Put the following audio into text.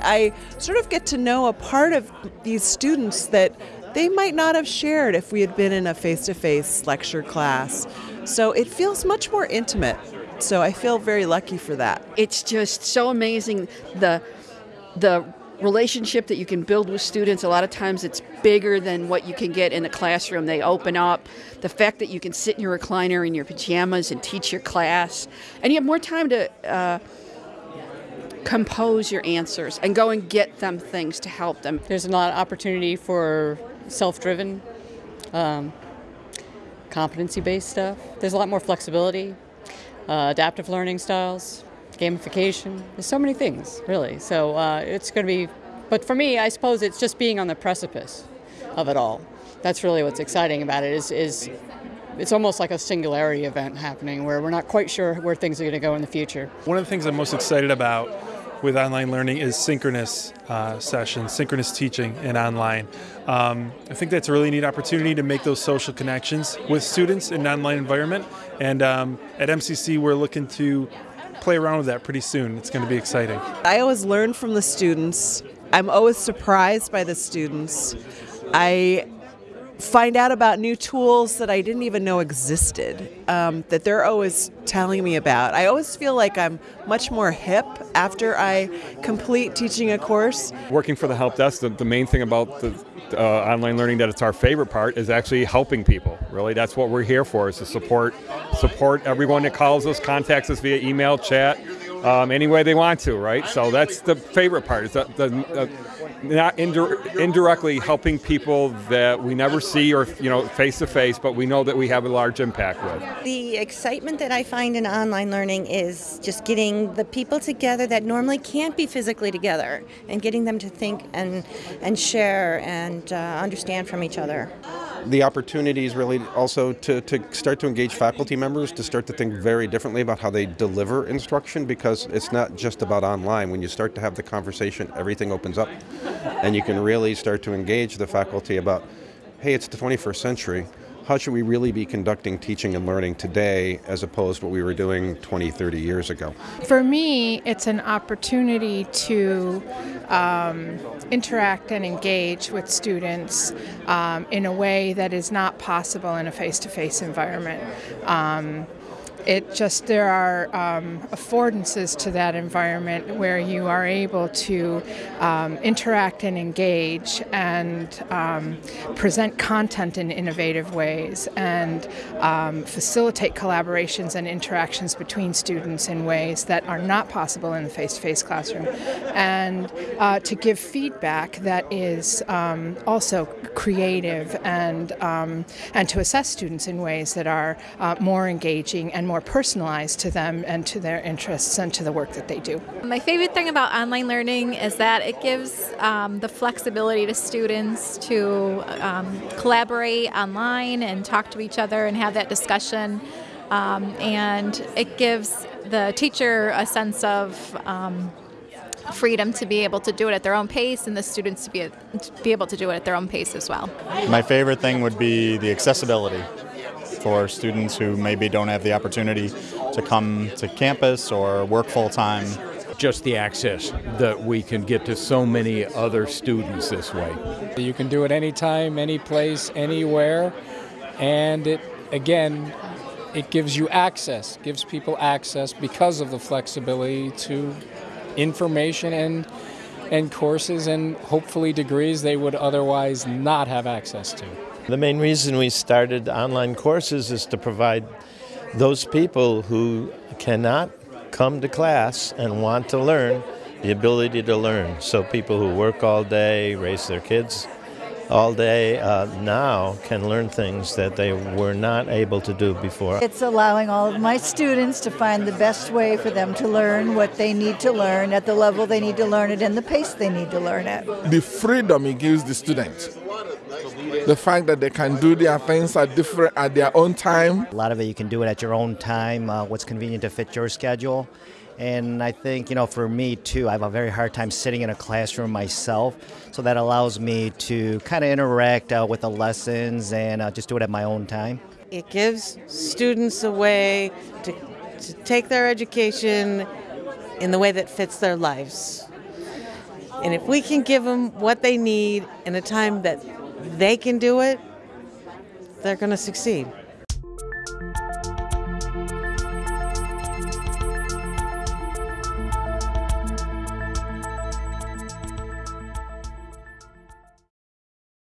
I sort of get to know a part of these students that they might not have shared if we had been in a face to face lecture class. So it feels much more intimate. So I feel very lucky for that. It's just so amazing the the relationship that you can build with students. A lot of times it's bigger than what you can get in the classroom. They open up. The fact that you can sit in your recliner in your pajamas and teach your class, and you have more time to. Uh, compose your answers and go and get them things to help them. There's a lot of opportunity for self-driven, um, competency-based stuff. There's a lot more flexibility, uh, adaptive learning styles gamification. There's so many things, really. So uh, it's going to be, but for me, I suppose it's just being on the precipice of it all. That's really what's exciting about it. Is is it's almost like a singularity event happening where we're not quite sure where things are going to go in the future. One of the things I'm most excited about with online learning is synchronous uh, sessions, synchronous teaching and online. Um, I think that's a really neat opportunity to make those social connections with students in an online environment. And um, at MCC, we're looking to play around with that pretty soon. It's going to be exciting. I always learn from the students. I'm always surprised by the students. I find out about new tools that I didn't even know existed um, that they're always telling me about. I always feel like I'm much more hip after I complete teaching a course. Working for the help desk, the, the main thing about the uh, online learning that it's our favorite part is actually helping people. Really, that's what we're here for is to support support everyone that calls us, contacts us via email, chat, um, any way they want to, right? So that's the favorite part. Is that the, uh, not indir- indirectly helping people that we never see or you know face to face, but we know that we have a large impact with. The excitement that I find in online learning is just getting the people together that normally can't be physically together, and getting them to think and and share and uh, understand from each other the opportunities really also to, to start to engage faculty members to start to think very differently about how they deliver instruction because it's not just about online. When you start to have the conversation, everything opens up and you can really start to engage the faculty about, hey, it's the 21st century how should we really be conducting teaching and learning today as opposed to what we were doing 20, 30 years ago? For me, it's an opportunity to um, interact and engage with students um, in a way that is not possible in a face to face environment. Um, it just there are um, affordances to that environment where you are able to um, interact and engage and um, present content in innovative ways and um, facilitate collaborations and interactions between students in ways that are not possible in the face-to-face classroom. And uh, to give feedback that is um, also creative and and to assess students in ways that are uh, more engaging and more personalized to them and to their interests and to the work that they do. My favorite thing about online learning is that it gives um, the flexibility to students to um, collaborate online and talk to each other and have that discussion. Um, and it gives the teacher a sense of um, freedom to be able to do it at their own pace and the students to be, to be able to do it at their own pace as well. My favorite thing would be the accessibility for students who maybe don't have the opportunity to come to campus or work full time. Just the access that we can get to so many other students this way. You can do it anytime, any place, anywhere, and it again it gives you access, gives people access because of the flexibility to information and and courses and hopefully degrees they would otherwise not have access to. The main reason we started online courses is to provide those people who cannot come to class and want to learn the ability to learn. So people who work all day, raise their kids all day uh, now can learn things that they were not able to do before. It's allowing all of my students to find the best way for them to learn what they need to learn at the level they need to learn it and the pace they need to learn it. The freedom it gives the students. The fact that they can do their things at different at their own time. A lot of it you can do it at your own time, uh, what's convenient to fit your schedule. And I think, you know, for me too, I have a very hard time sitting in a classroom myself. So that allows me to kind of interact uh, with the lessons and uh, just do it at my own time. It gives students a way to, to take their education in the way that fits their lives. And if we can give them what they need in a time that they can do it, they're going to succeed.